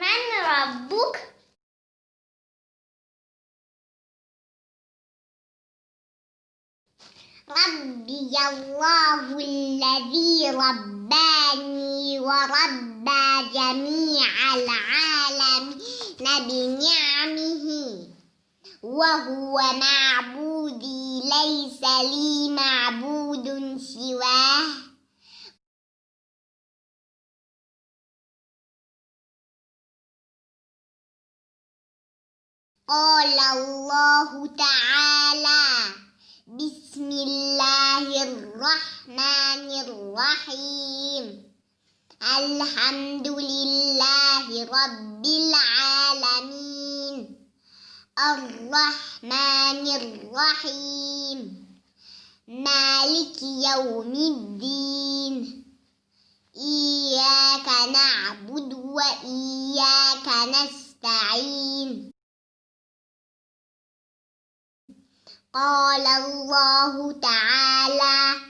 من ربك؟ ربي الله الذي رباني وربى جميع العالمين بنعمه وهو معبودي ليس لي معبود سواه. قال الله تعالى بسم الله الرحمن الرحيم. الحمد لله رب العالمين. الرحمن الرحيم. مالك يوم الدين. إياك نعبد وإياك نستعين. قال الله تعالى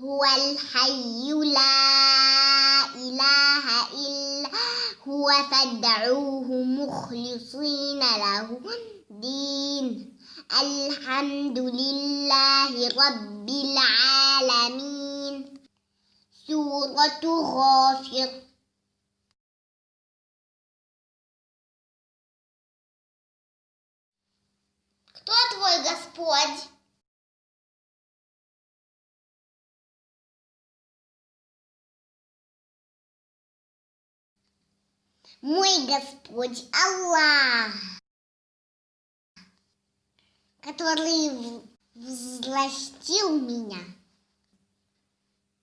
هو الحي لا إله إلا هو فادعوه مخلصين له الدين. الحمد لله رب العالمين. سورة غافر. Твой Господь? Мой Господь Аллах, который взластил меня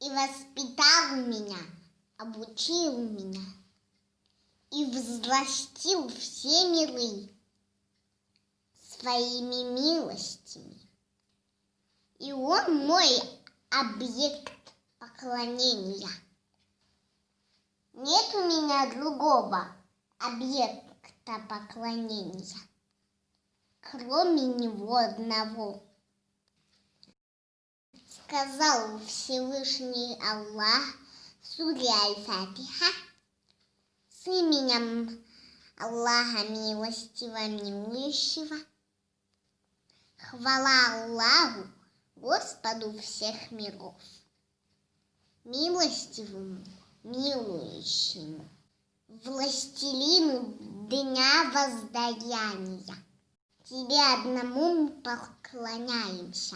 и воспитал меня, обучил меня и взластил все миры своими милостями. И он мой объект поклонения. Нет у меня другого объекта поклонения, кроме него одного. Сказал Всевышний Аллах суре Аль-Фатиха с именем Аллаха Милостивого Милующего. Хвала Аллаху, Господу всех миров, милостивому, милующему, властелину дня воздаяния. Тебе одному поклоняемся,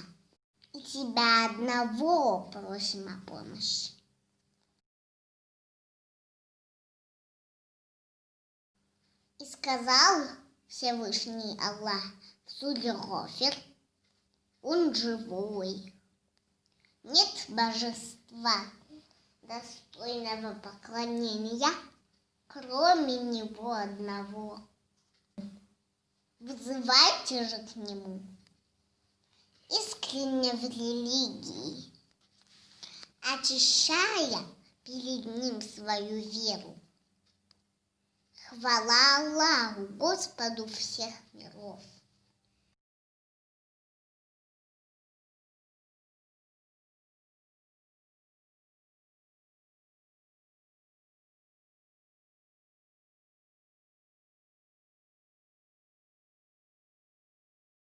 и тебя одного просим о помощи. И сказал Всевышний Аллах Гофер, он живой. Нет божества, достойного поклонения, кроме него одного. Вызывайте же к нему искренне в религии, очищая перед ним свою веру. Хвала Аллаху, Господу всех миров.